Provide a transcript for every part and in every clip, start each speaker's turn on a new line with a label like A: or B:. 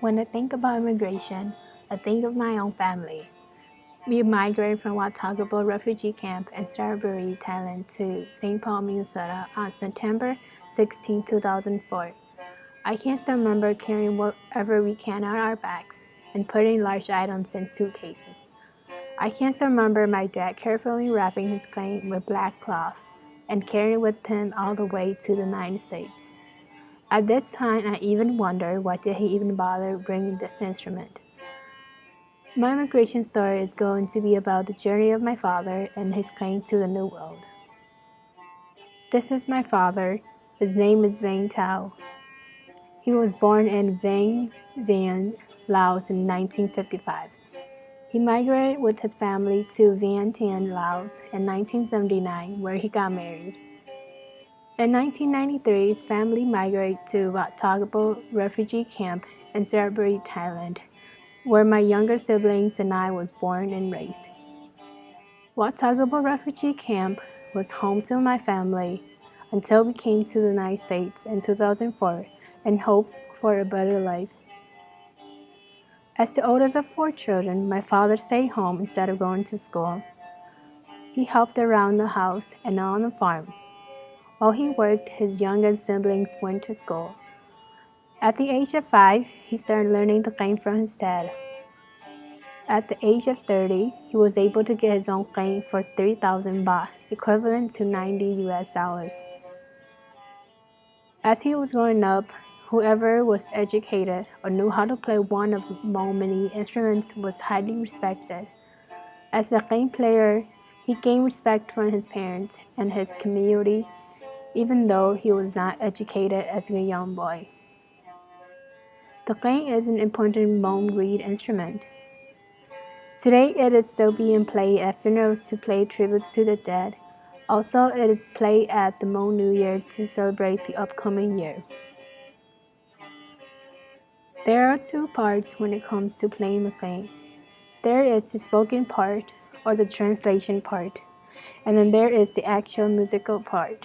A: When I think about immigration, I think of my own family. We migrated from Wat Tham Krabok refugee camp in Saraburi, Thailand to St. Paul, Minnesota on September 16, 2004. I can still remember carrying whatever we can on our backs and putting large items in suitcases. I can still remember my dad carefully wrapping his qeej with black cloth and carrying with him all the way to the United States. At this time, I even wondered why did he even bother bringing this instrument. My immigration story is going to be about the journey of my father and his qeej to the New World. This is my father. His name is Vang Tao. He was born in Vang Vieng, Laos in 1955. He migrated with his family to Vientiane, Laos in 1979 where he got married. In 1993, his family migrated to Wat Tham Krabok refugee camp in Saraburi, Thailand, where my younger siblings and I was born and raised. Wat Tham Krabok refugee camp was home to my family until we came to the United States in 2004 and hoped for a better life. As the oldest of four children, my father stayed home instead of going to school. He helped around the house and on the farm. While he worked, his youngest siblings went to school. At the age of five, he started learning the qeej from his dad. At the age of 30, he was able to get his own qeej for 3,000 baht, equivalent to 90 US dollars. As he was growing up, whoever was educated or knew how to play one of Hmong many instruments was highly respected. As a qeej player, he gained respect from his parents and his community even though he was not educated as a young boy. The qeej is an important Hmong reed instrument. Today it is still being played at funerals to pay tributes to the dead. Also, it is played at the Hmong New Year to celebrate the upcoming year. There are two parts when it comes to playing the qeej. There is the spoken part, or the translation part, and then there is the actual musical part.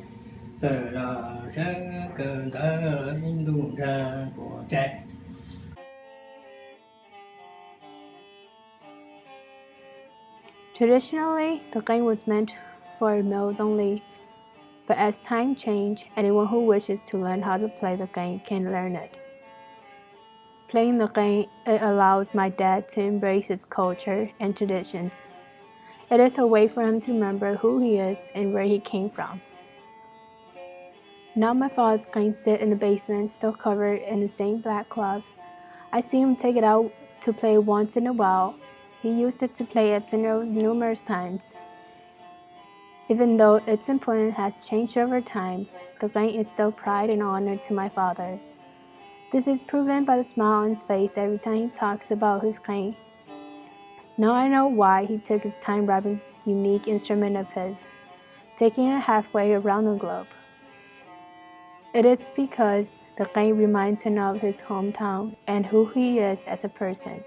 A: Traditionally, the qeej was meant for males only, but as time changed, anyone who wishes to learn how to play the qeej can learn it. Playing the qeej it allows my dad to embrace his culture and traditions. It is a way for him to remember who he is and where he came from. Now my father's to sit in the basement, still covered in the same black cloth. I see him take it out to play once in a while. He used it to play at funerals numerous times. Even though its importance has changed over time, the qeej is still pride and honor to my father. This is proven by the smile on his face every time he talks about his qeej. Now I know why he took his time wrapping this unique instrument of his, taking it halfway around the globe. It is because the qeej reminds him of his hometown and who he is as a person.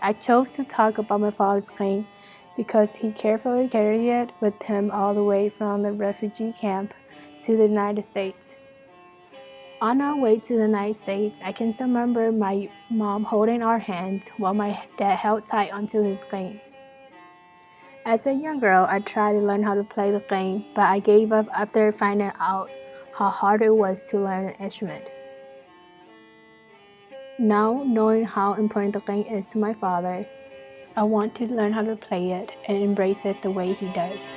A: I chose to talk about my father's qeej because he carefully carried it with him all the way from the refugee camp to the United States. On our way to the United States, I can still remember my mom holding our hands while my dad held tight onto his qeej. As a young girl, I tried to learn how to play the qeej, but I gave up after finding out how hard it was to learn an instrument. Now, knowing how important the qeej is to my father, I want to learn how to play it and embrace it the way he does.